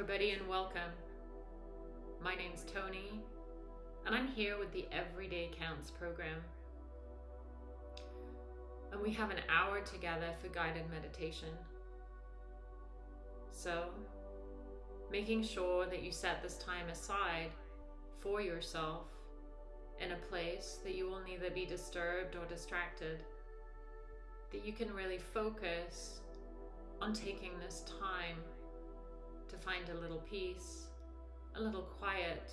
Everybody, and welcome. My name's Tony, and I'm here with the Everyday Counts program. And we have an hour together for guided meditation. So, making sure that you set this time aside for yourself in a place that you will neither be disturbed or distracted, that you can really focus on taking this time to find a little peace, a little quiet.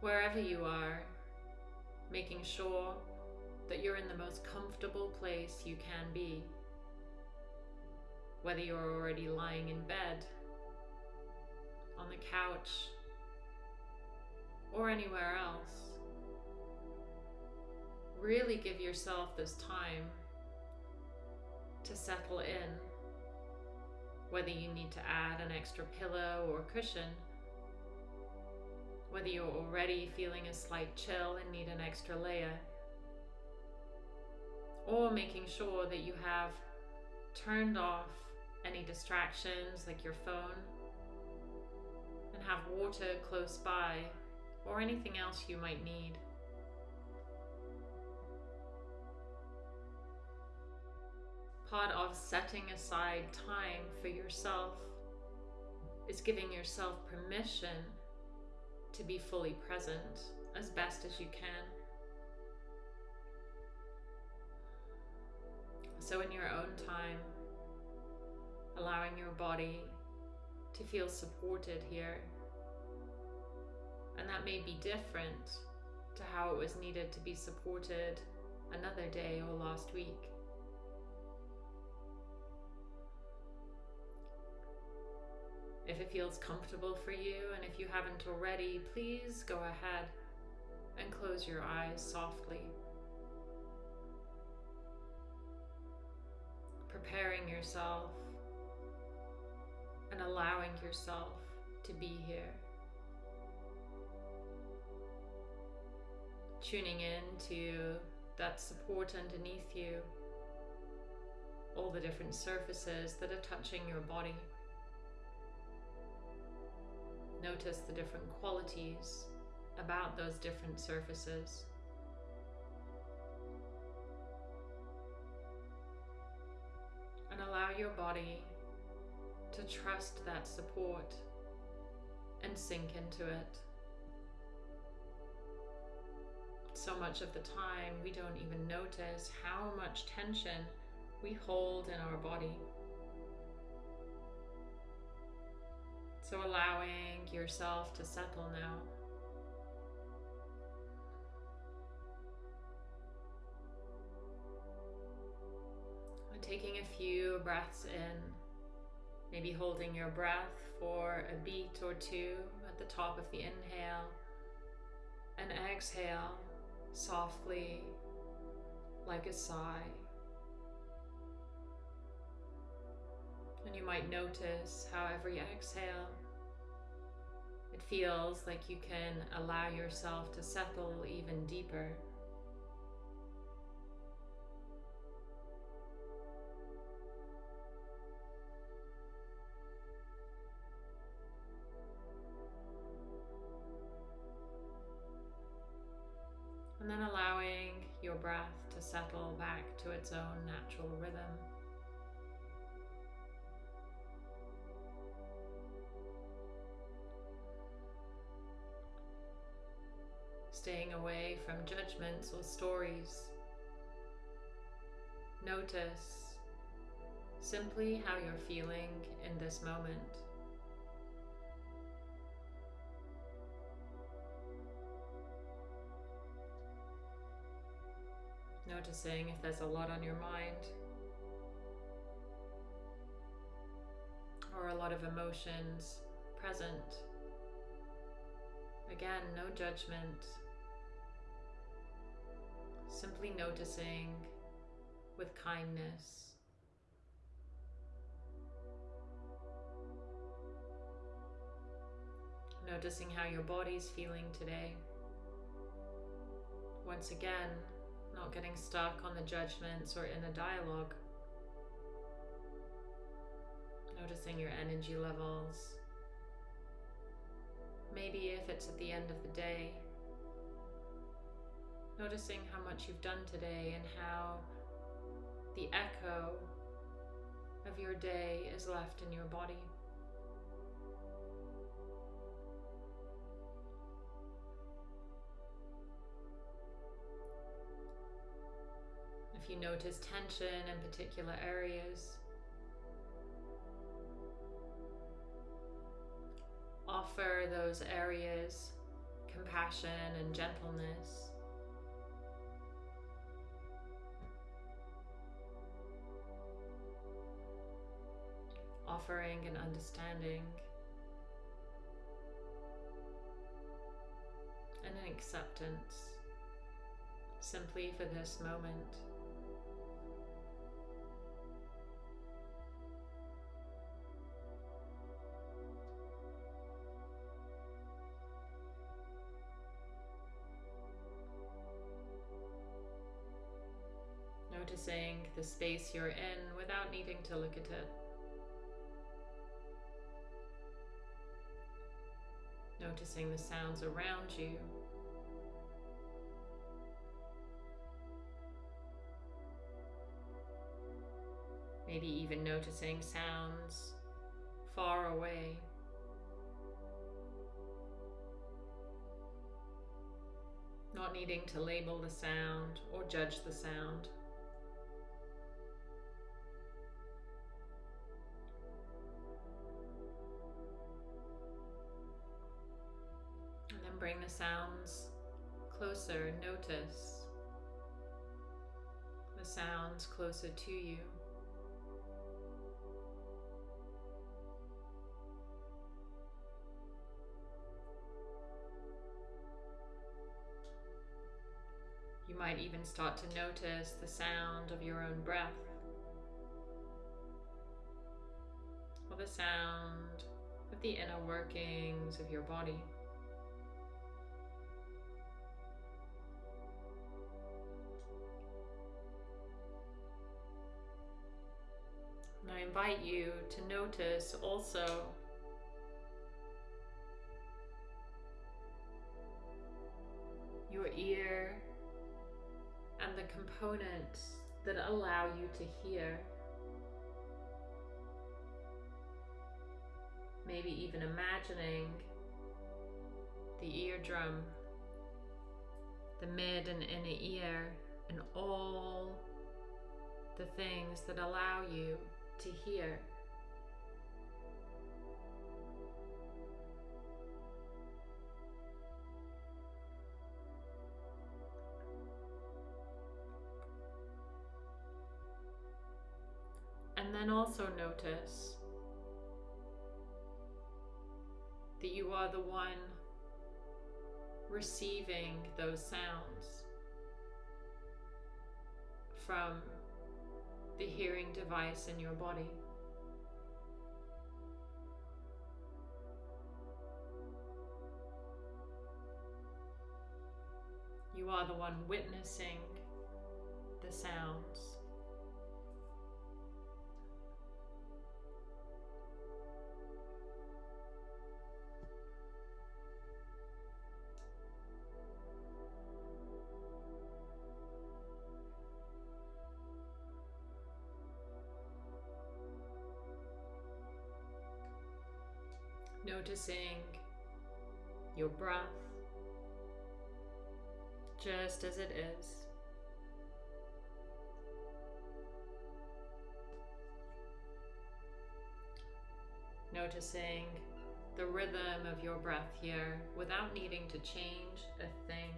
Wherever you are, making sure that you're in the most comfortable place you can be. Whether you're already lying in bed, on the couch, or anywhere else. Really give yourself this time to settle in. Whether you need to add an extra pillow or cushion, whether you're already feeling a slight chill and need an extra layer, or making sure that you have turned off any distractions like your phone and have water close by or anything else you might need. Of setting aside time for yourself is giving yourself permission to be fully present as best as you can. So, in your own time, allowing your body to feel supported here. And that may be different to how it was needed to be supported another day or last week. If it feels comfortable for you, and if you haven't already, please go ahead and close your eyes softly. Preparing yourself and allowing yourself to be here. Tuning in to that support underneath you, all the different surfaces that are touching your body. Notice the different qualities about those different surfaces. And allow your body to trust that support and sink into it. So much of the time, we don't even notice how much tension we hold in our body. So, allowing yourself to settle now. And taking a few breaths in, maybe holding your breath for a beat or two at the top of the inhale, and exhale softly like a sigh. And you might notice how every exhale, it feels like you can allow yourself to settle even deeper. And then allowing your breath to settle back to its own natural rhythm. Staying away from judgments or stories. Notice simply how you're feeling in this moment. Noticing if there's a lot on your mind or a lot of emotions present. Again, no judgment, simply noticing with kindness. Noticing how your body's feeling today. Once again, not getting stuck on the judgments or in a dialogue. Noticing your energy levels. Maybe if it's at the end of the day, noticing how much you've done today and how the echo of your day is left in your body. If you notice tension in particular areas, offer those areas compassion and gentleness. Offering and understanding and an acceptance simply for this moment. noticing the space you're in without needing to look at it. Noticing the sounds around you. Maybe even noticing sounds far away. Not needing to label the sound or judge the sound. Closer. Notice the sounds closer to you. You might even start to notice the sound of your own breath or the sound of the inner workings of your body. Invite you to notice also your ear and the components that allow you to hear. Maybe even imagining the eardrum, the mid and inner ear, and all the things that allow you to hear. And then also notice that you are the one receiving those sounds from the hearing device in your body. You are the one witnessing the sounds. Noticing your breath just as it is. Noticing the rhythm of your breath here without needing to change a thing.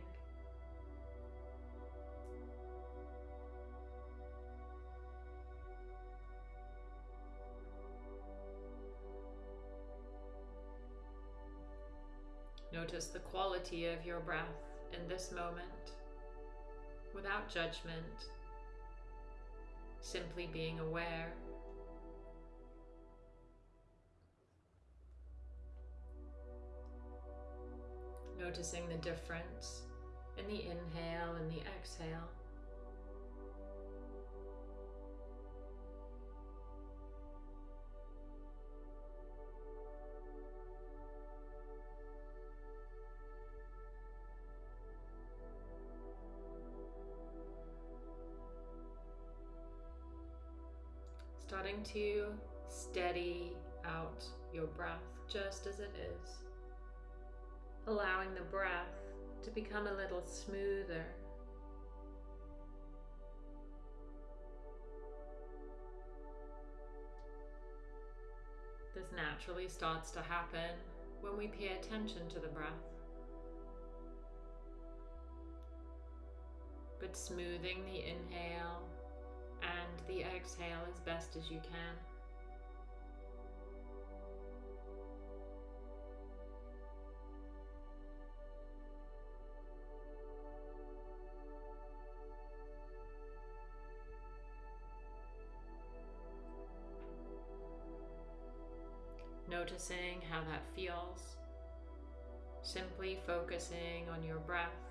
Notice the quality of your breath in this moment without judgment, simply being aware. Noticing the difference in the inhale and the exhale. To steady out your breath just as it is, allowing the breath to become a little smoother. This naturally starts to happen when we pay attention to the breath. But smoothing the inhale and the exhale as best as you can. Noticing how that feels. Simply focusing on your breath.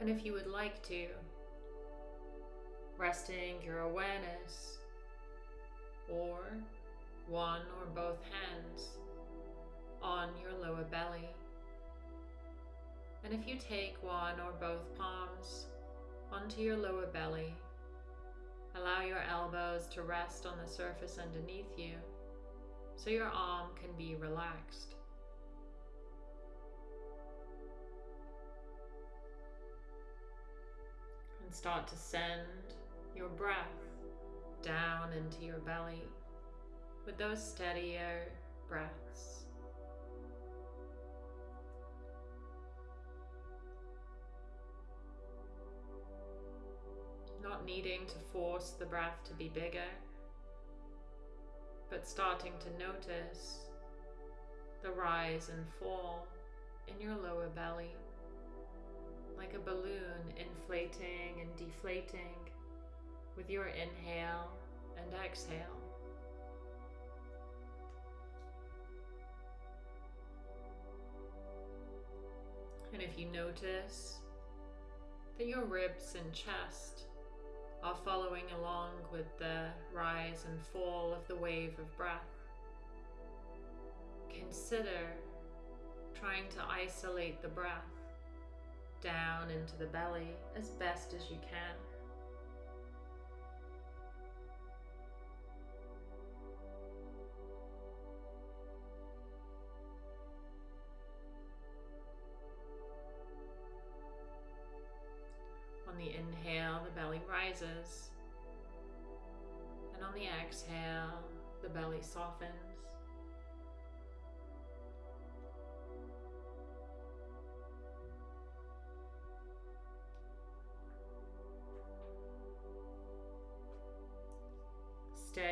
And if you would like to, resting your awareness or one or both hands on your lower belly. And if you take one or both palms onto your lower belly, allow your elbows to rest on the surface underneath you so your arm can be relaxed. And start to send your breath down into your belly with those steadier breaths. Not needing to force the breath to be bigger, but starting to notice the rise and fall in your lower belly like a balloon inflating and deflating with your inhale and exhale. And if you notice that your ribs and chest are following along with the rise and fall of the wave of breath, consider trying to isolate the breath down into the belly as best as you can. On the inhale, the belly rises. And on the exhale, the belly softens.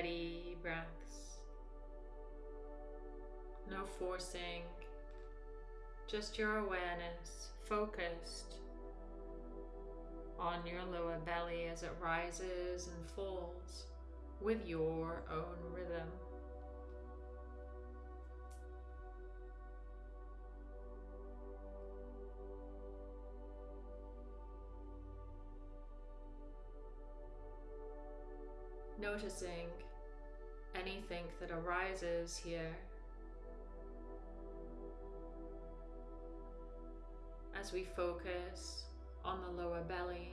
Steady breaths. No forcing, just your awareness focused on your lower belly as it rises and falls with your own rhythm. noticing anything that arises here as we focus on the lower belly.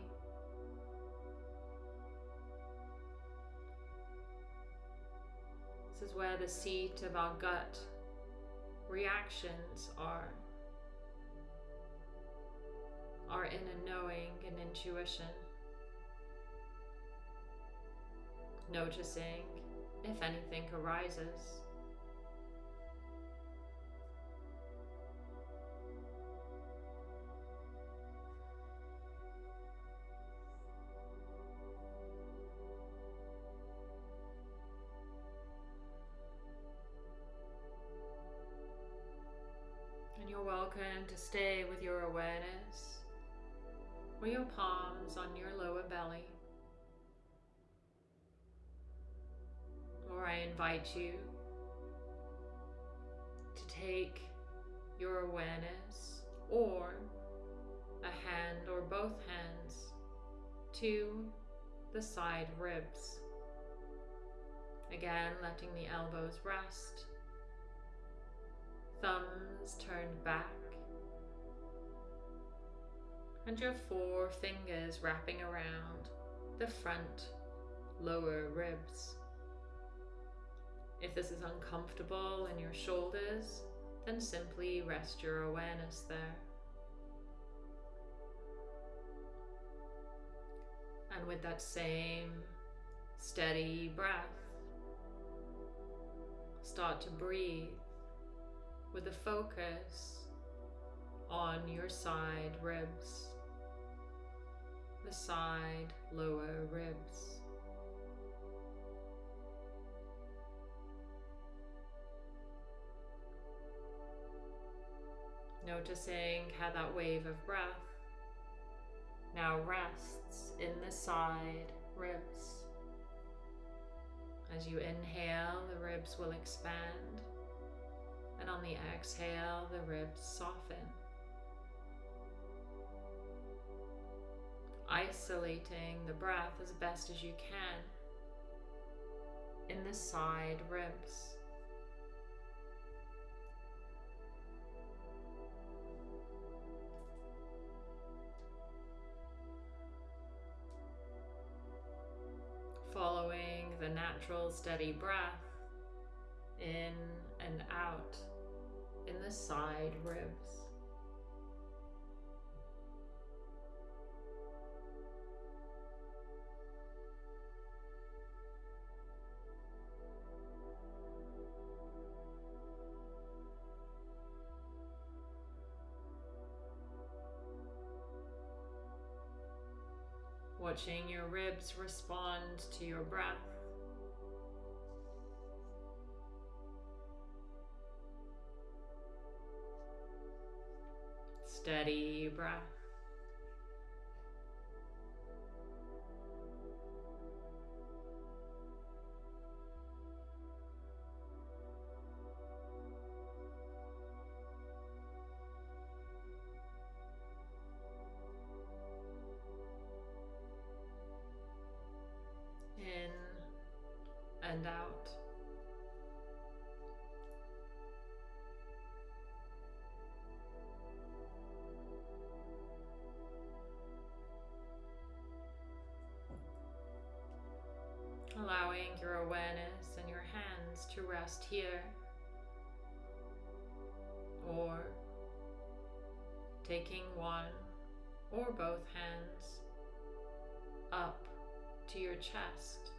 This is where the seat of our gut reactions are, our inner knowing and intuition. noticing if anything arises. And you're welcome to stay with your awareness or your palms on your lower belly. Or I invite you to take your awareness or a hand or both hands to the side ribs. Again, letting the elbows rest, thumbs turned back, and your four fingers wrapping around the front lower ribs. If this is uncomfortable in your shoulders, then simply rest your awareness there. And with that same steady breath, start to breathe with a focus on your side ribs, the side lower ribs. Noticing how that wave of breath now rests in the side ribs. As you inhale, the ribs will expand, and on the exhale, the ribs soften. Isolating the breath as best as you can in the side ribs. Steady breath in and out in the side ribs. Watching your ribs respond to your breath. Steady breath. Allowing your awareness and your hands to rest here or taking one or both hands up to your chest.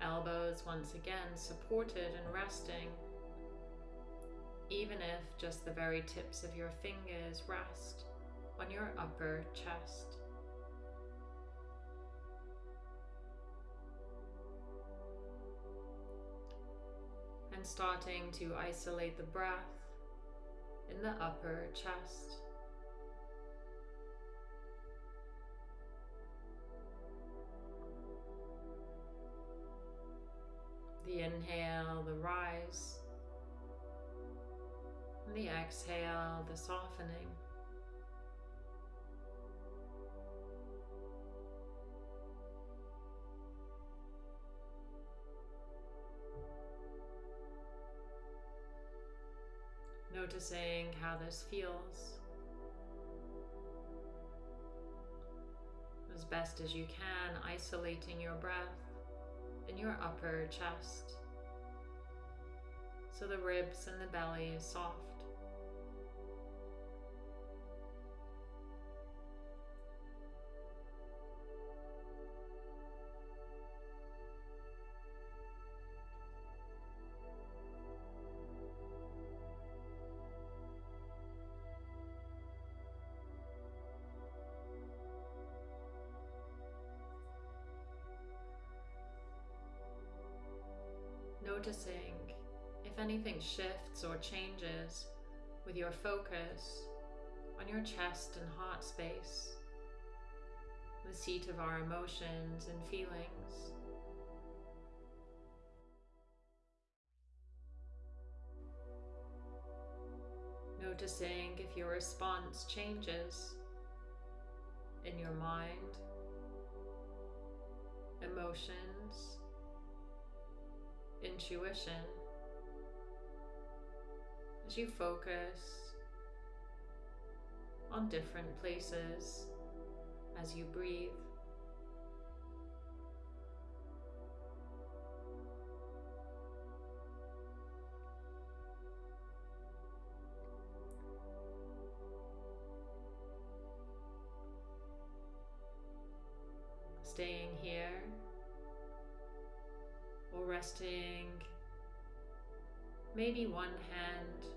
Elbows once again supported and resting, even if just the very tips of your fingers rest on your upper chest. Starting to isolate the breath in the upper chest. The inhale, the rise, and the exhale, the softening. Noticing how this feels as best as you can, isolating your breath in your upper chest so the ribs and the belly is soft. Noticing if anything shifts or changes with your focus on your chest and heart space, the seat of our emotions and feelings. Noticing if your response changes in your mind, emotions, intuition as you focus on different places as you breathe. Staying here resting maybe one hand,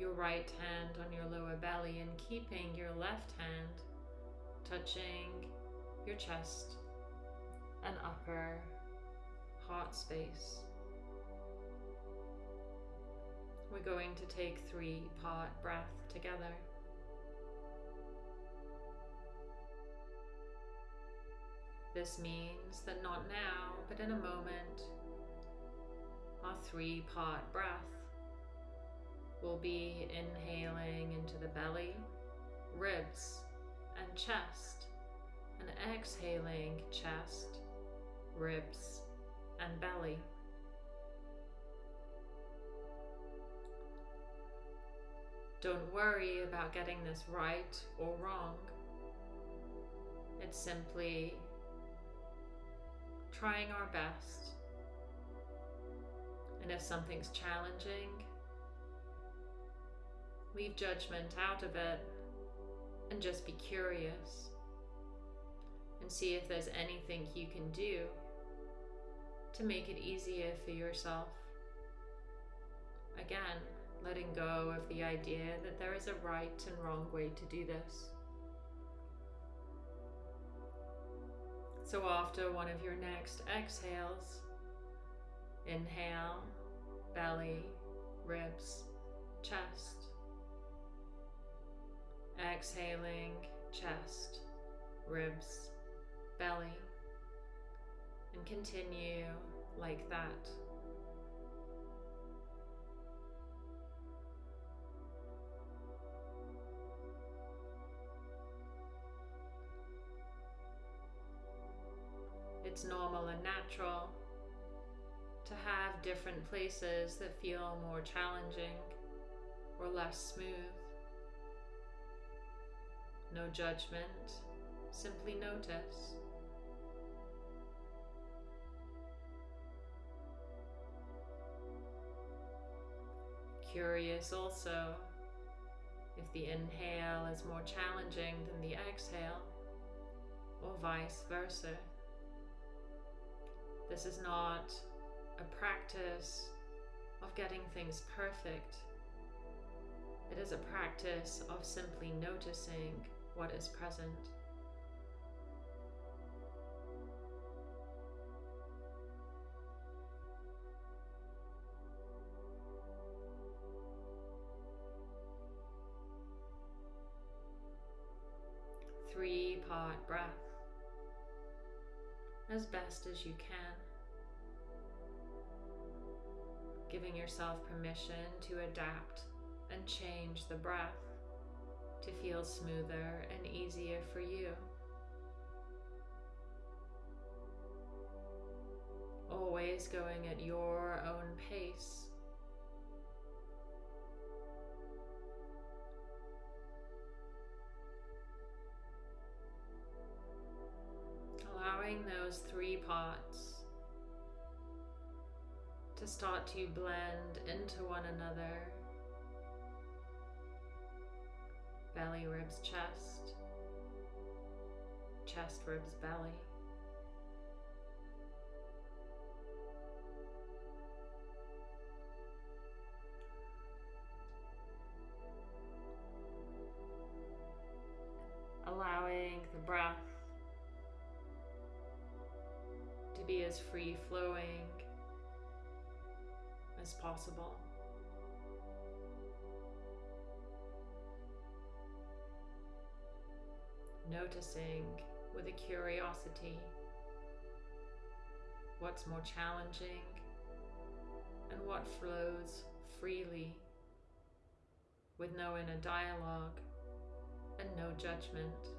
your right hand on your lower belly, and keeping your left hand touching your chest and upper heart space. We're going to take three part breath together. This means that not now, but in a moment, our three part breath will be inhaling into the belly, ribs, and chest, and exhaling chest, ribs, and belly. Don't worry about getting this right or wrong. It's simply trying our best. And if something's challenging, leave judgment out of it and just be curious and see if there's anything you can do to make it easier for yourself. Again, letting go of the idea that there is a right and wrong way to do this. So after one of your next exhales, inhale, belly, ribs, chest. Exhaling, chest, ribs, belly. And continue like that. It's normal and natural to have different places that feel more challenging or less smooth. No judgment, simply notice. Curious also if the inhale is more challenging than the exhale, or vice versa. This is not a practice of getting things perfect. It is a practice of simply noticing what is present. Three part breath as best as you can. Giving yourself permission to adapt and change the breath to feel smoother and easier for you. Always going at your own pace. Allowing those three parts to start to blend into one another. Belly, ribs, chest, chest, ribs, belly. Allowing the breath to be as free flowing as possible. Noticing with a curiosity what's more challenging and what flows freely with no inner dialogue and no judgment.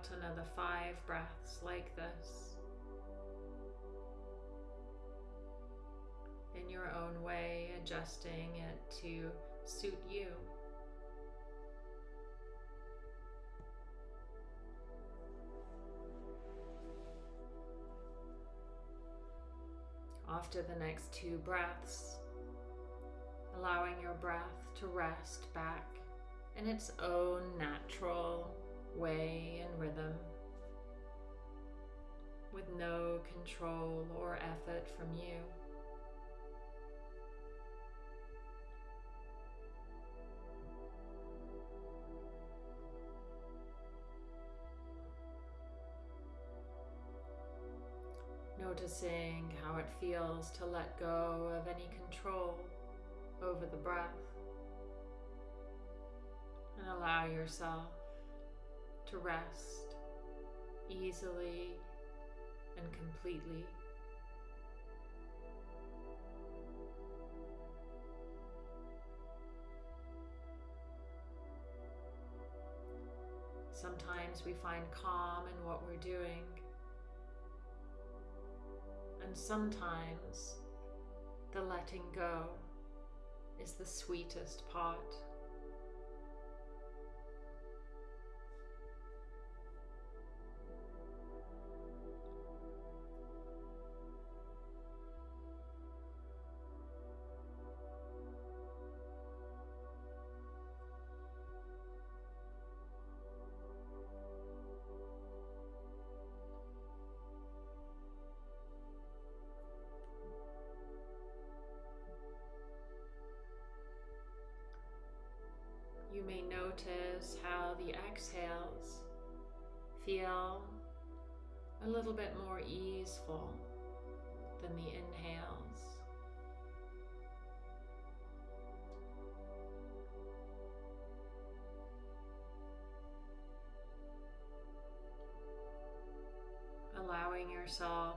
About another five breaths like this. In your own way, adjusting it to suit you. After the next two breaths, allowing your breath to rest back in its own natural way and rhythm with no control or effort from you. Noticing how it feels to let go of any control over the breath and allow yourself to rest easily and completely. Sometimes we find calm in what we're doing, and sometimes the letting go is the sweetest part. Exhales feel a little bit more easeful than the inhales. Allowing yourself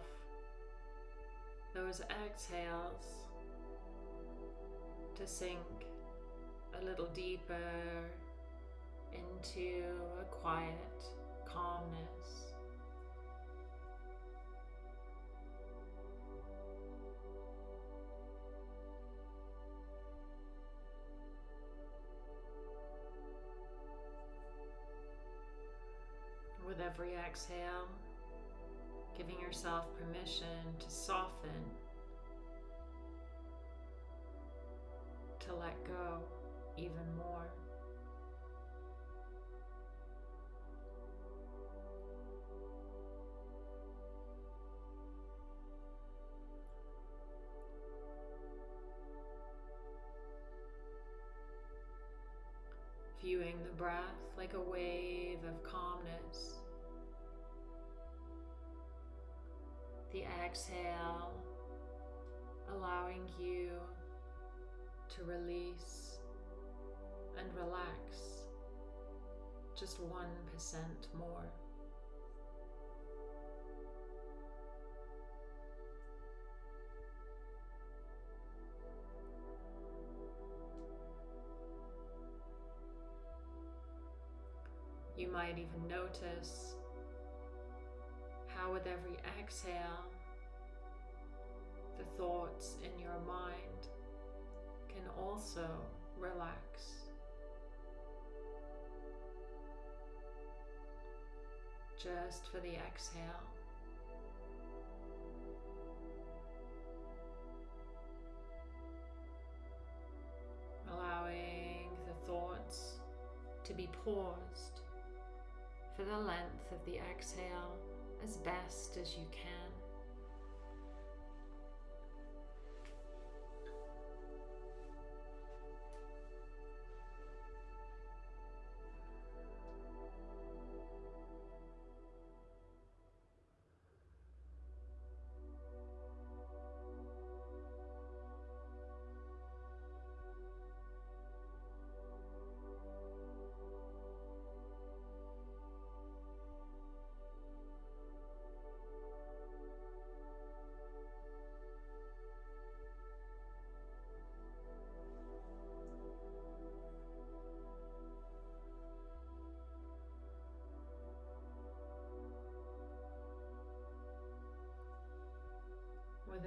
those exhales to sink a little deeper into a quiet calmness. With every exhale, giving yourself permission to soften, to let go even more. Breath like a wave of calmness. The exhale allowing you to release and relax just 1% more. Might even notice how, with every exhale, the thoughts in your mind can also relax. just for the exhale. Allowing the thoughts to be paused for the length of the exhale as best as you can.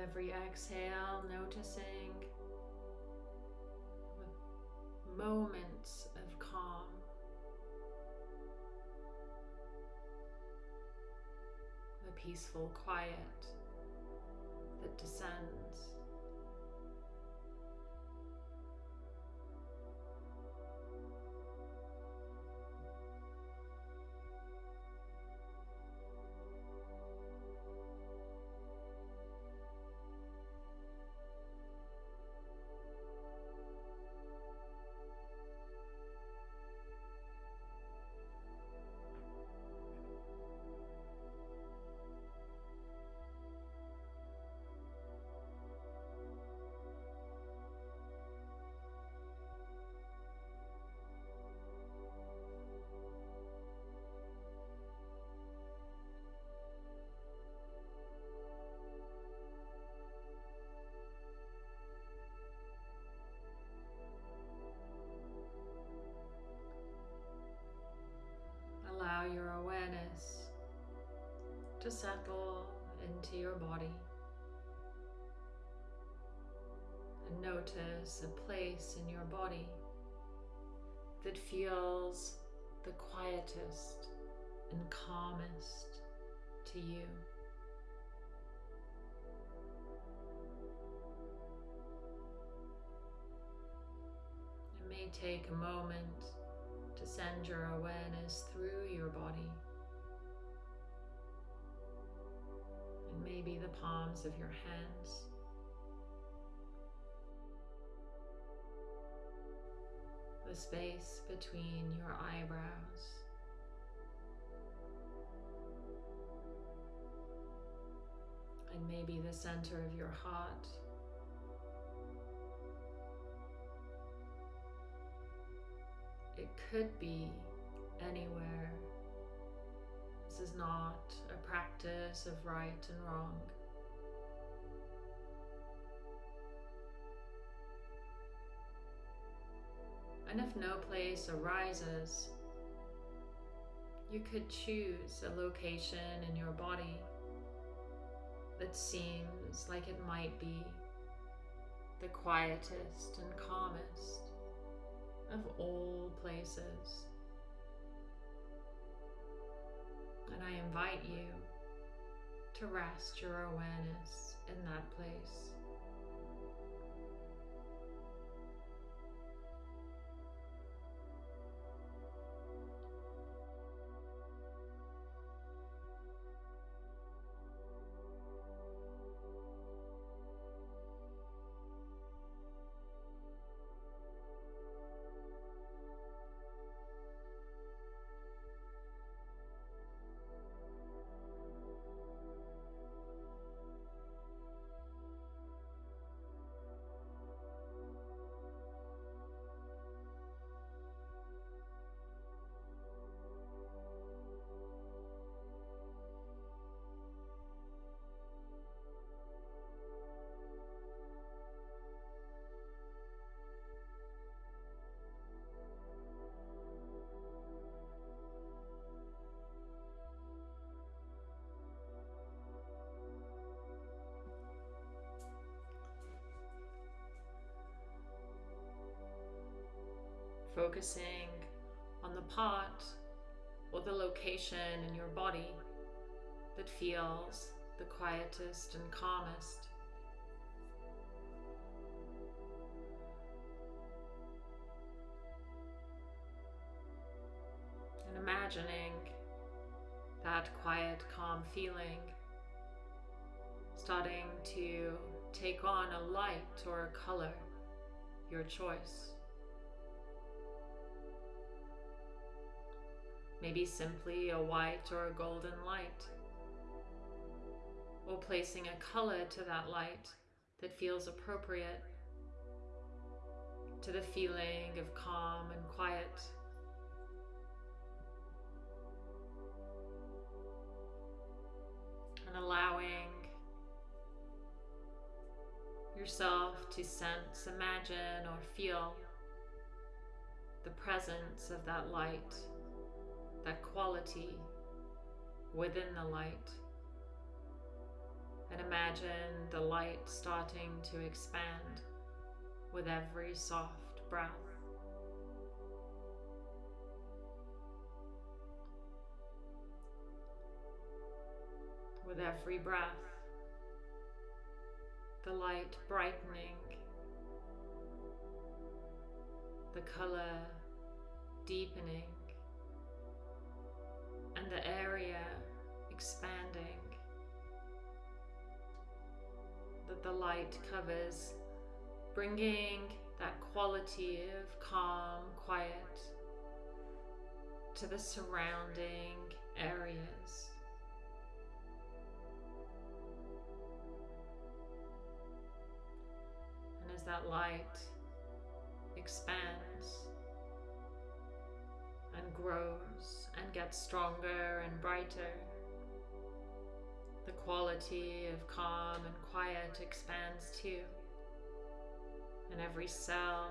Every exhale, noticing moments of calm. The peaceful quiet that descends. Settle into your body and notice a place in your body that feels the quietest and calmest to you. It may take a moment to send your awareness through your body. Maybe the palms of your hands. The space between your eyebrows. And maybe the center of your heart. It could be anywhere. This is not a practice of right and wrong. And if no place arises, you could choose a location in your body that seems like it might be the quietest and calmest of all places. I invite you to rest your awareness in that place. Focusing on the part or the location in your body that feels the quietest and calmest. And imagining that quiet, calm feeling starting to take on a light or a color, your choice. Maybe simply a white or a golden light, or placing a color to that light that feels appropriate to the feeling of calm and quiet. And allowing yourself to sense, imagine, or feel the presence of that light that quality within the light. And imagine the light starting to expand with every soft breath. With every breath, the light brightening, the color deepening, and the area expanding that the light covers, bringing that quality of calm, quiet to the surrounding areas. And as that light expands and grows and gets stronger and brighter, the quality of calm and quiet expands too. And every cell,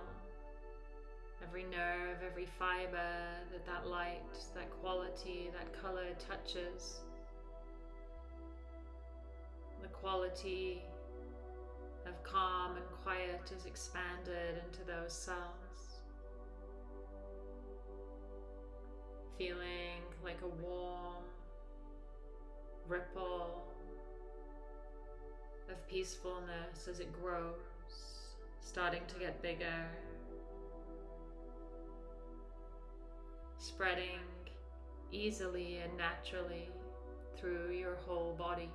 every nerve, every fiber that that light, that quality, that color touches, the quality of calm and quiet is expanded into those cells. Feeling like a warm, ripple of peacefulness as it grows, starting to get bigger, spreading easily and naturally through your whole body.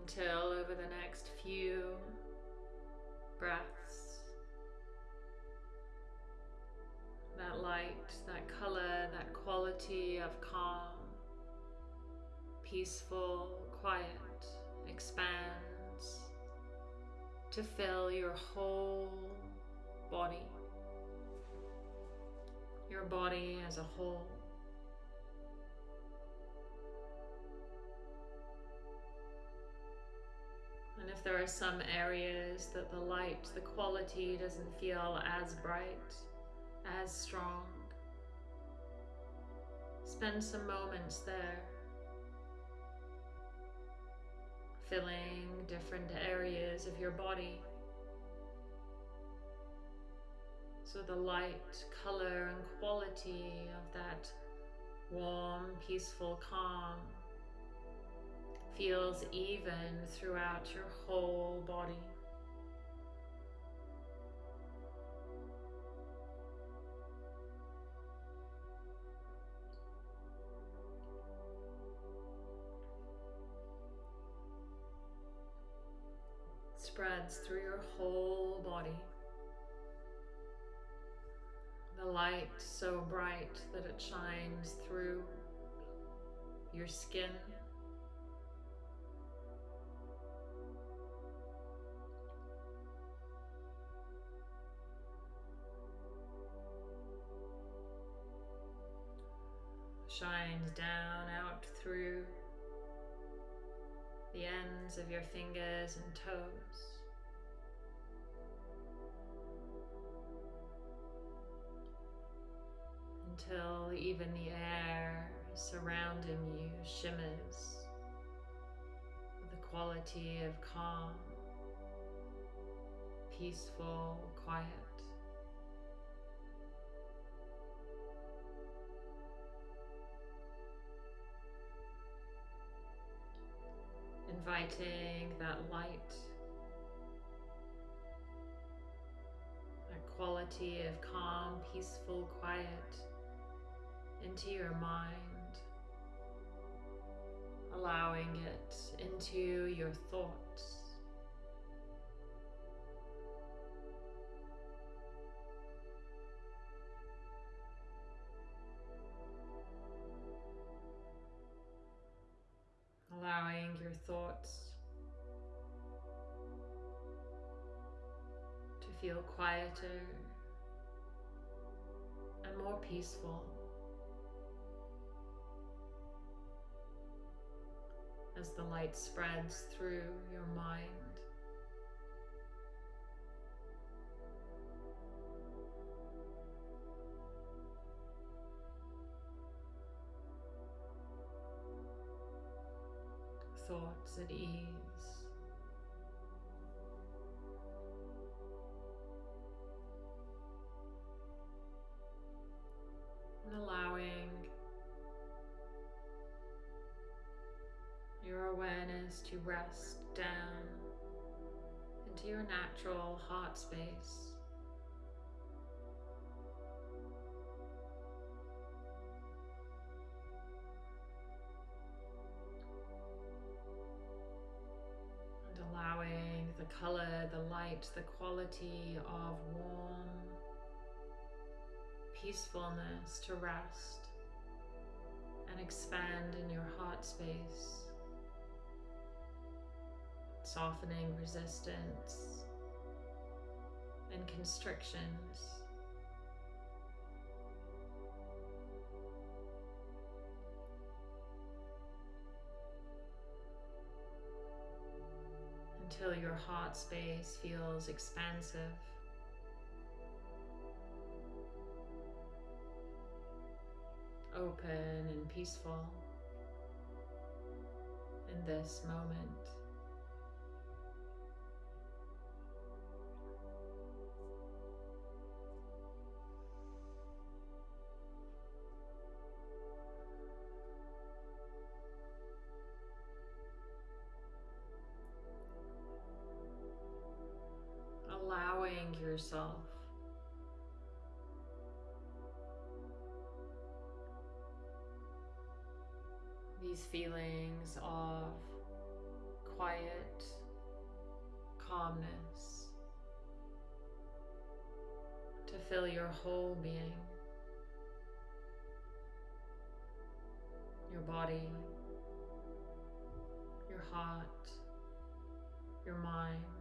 Until over the next few breaths, that light, that color, that quality of calm, peaceful, quiet expands to fill your whole body, your body as a whole. There are some areas that the light, the quality doesn't feel as bright, as strong. Spend some moments there, filling different areas of your body. So the light, color, and quality of that warm, peaceful calm feels even throughout your whole body. spreads through your whole body. The light so bright that it shines through your skin. Shines down out through the ends of your fingers and toes. Until even the air surrounding you shimmers with the quality of calm, peaceful, quiet. Inviting that light, that quality of calm, peaceful, quiet into your mind, allowing it into your thoughts. Thoughts to feel quieter and more peaceful as the light spreads through your mind. At ease. And allowing your awareness to rest down into your natural heart space. Color, the light, the quality of warm peacefulness to rest and expand in your heart space softening resistance and constrictions. Until your heart space feels expansive. Open and peaceful in this moment. Yourself. These feelings of quiet, calmness to fill your whole being, your body, your heart, your mind.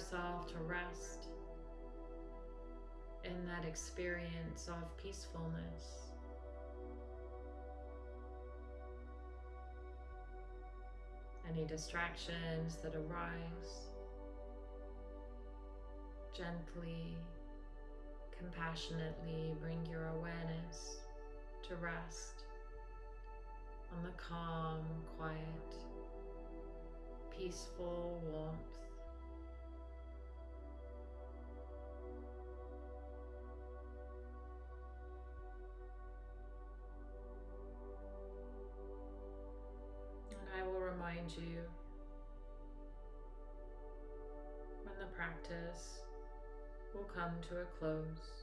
Yourself to rest in that experience of peacefulness. Any distractions that arise, gently, compassionately bring your awareness to rest on the calm, quiet, peaceful warmth remind you when the practice will come to a close.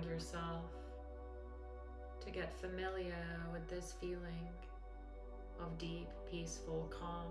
Allowing yourself to get familiar with this feeling of deep, peaceful calm.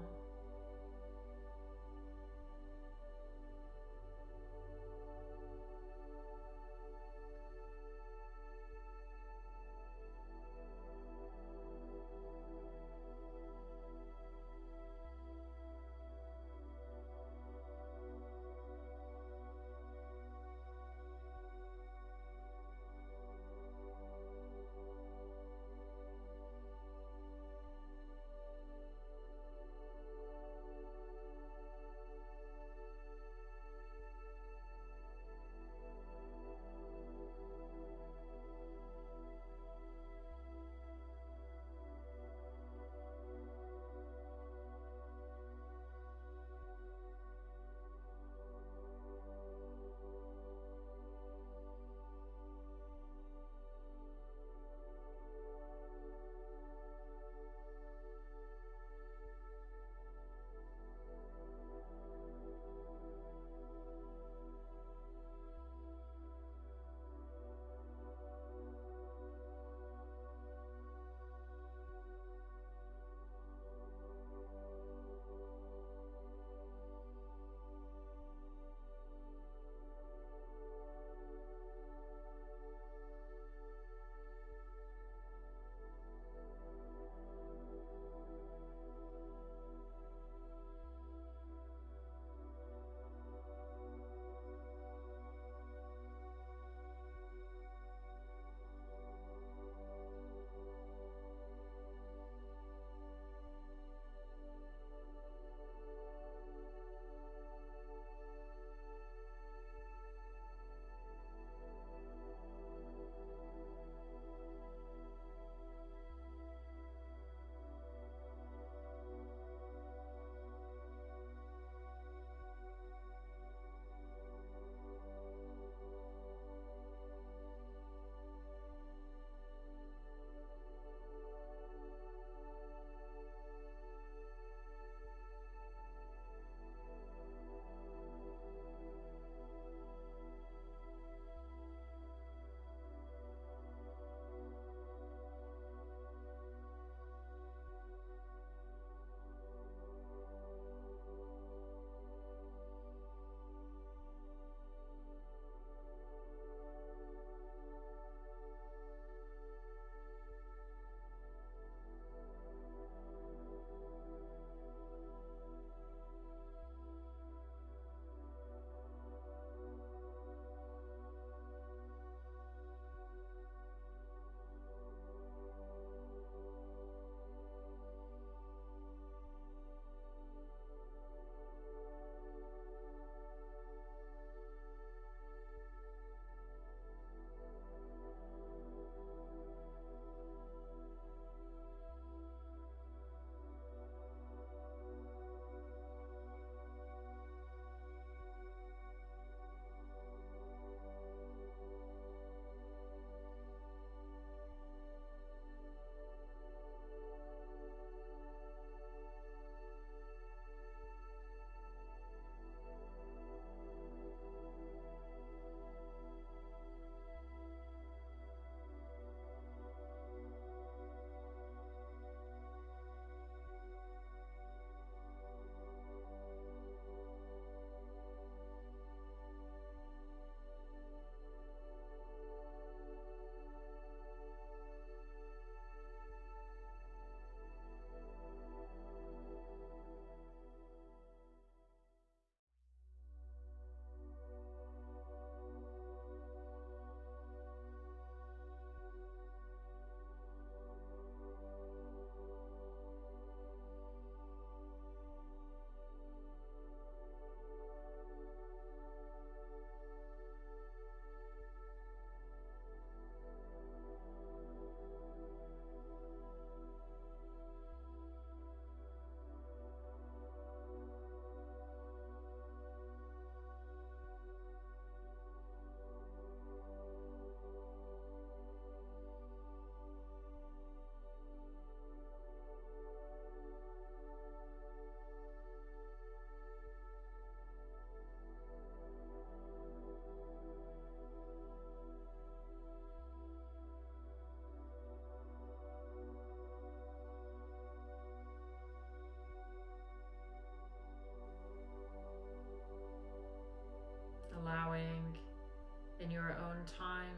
Time.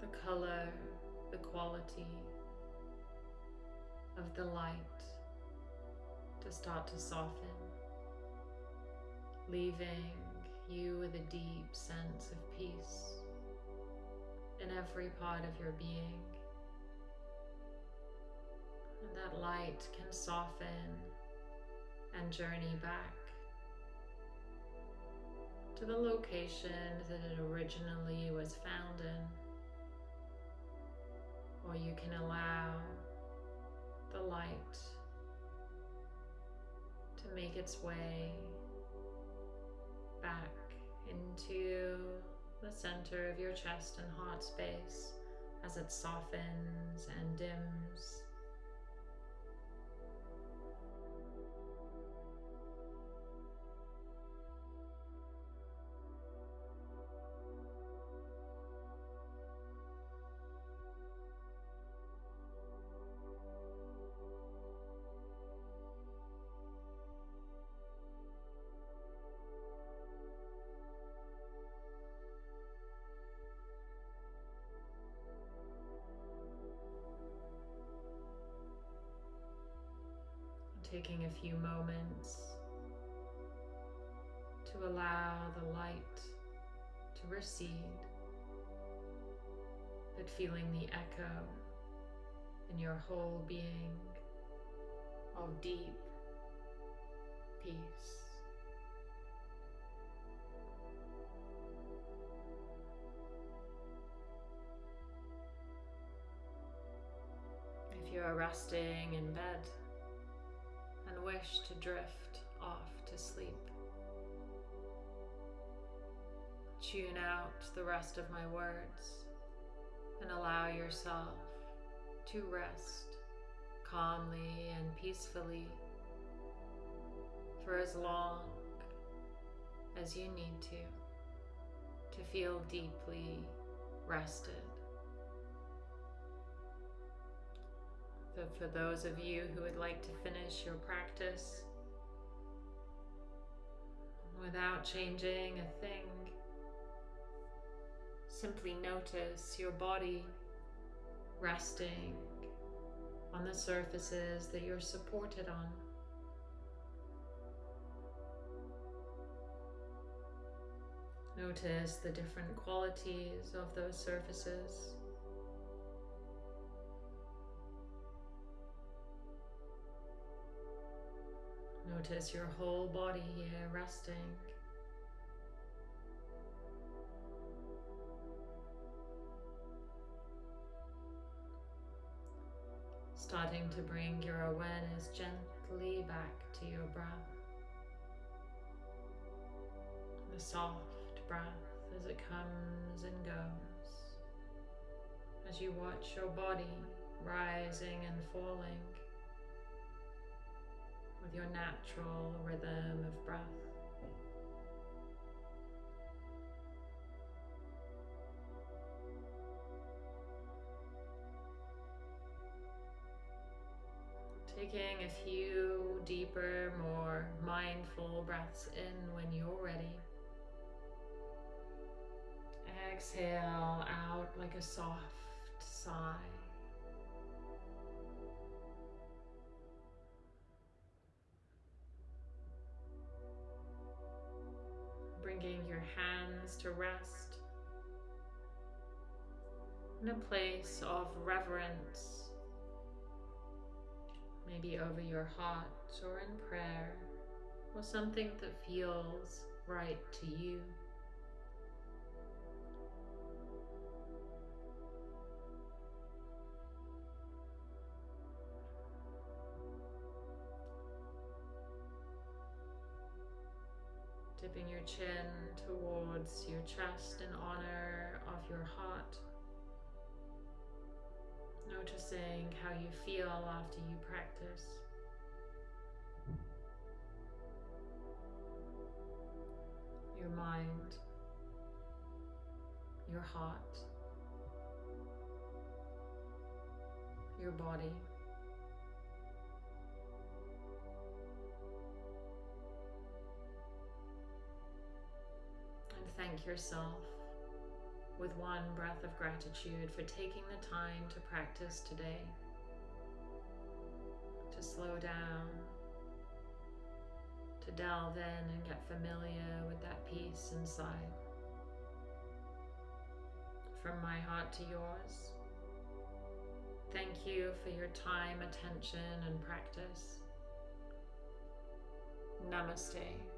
The color, the quality of the light to start to soften, leaving you with a deep sense of peace in every part of your being. And that light can soften and journey back to the location that it originally was found in. Or you can allow the light to make its way back into the center of your chest and heart space as it softens and dims. Taking a few moments to allow the light to recede, but feeling the echo in your whole being of deep peace. If you are resting in bed, wish to drift off to sleep. Tune out the rest of my words and allow yourself to rest calmly and peacefully for as long as you need to, to feel deeply rested. So for those of you who would like to finish your practice without changing a thing, simply notice your body resting on the surfaces that you're supported on. Notice the different qualities of those surfaces. Notice your whole body here resting. Starting to bring your awareness gently back to your breath. The soft breath as it comes and goes. As you watch your body rising and falling with your natural rhythm of breath. Taking a few deeper, more mindful breaths in when you're ready. Exhale out like a soft sigh. Bringing your hands to rest in a place of reverence, maybe over your heart or in prayer, or something that feels right to you. Your chin towards your chest in honor of your heart. Noticing how you feel after you practice. Your mind, your heart, your body. Thank yourself with one breath of gratitude for taking the time to practice today, to slow down, to delve in and get familiar with that peace inside. From my heart to yours, thank you for your time, attention, and practice. Namaste.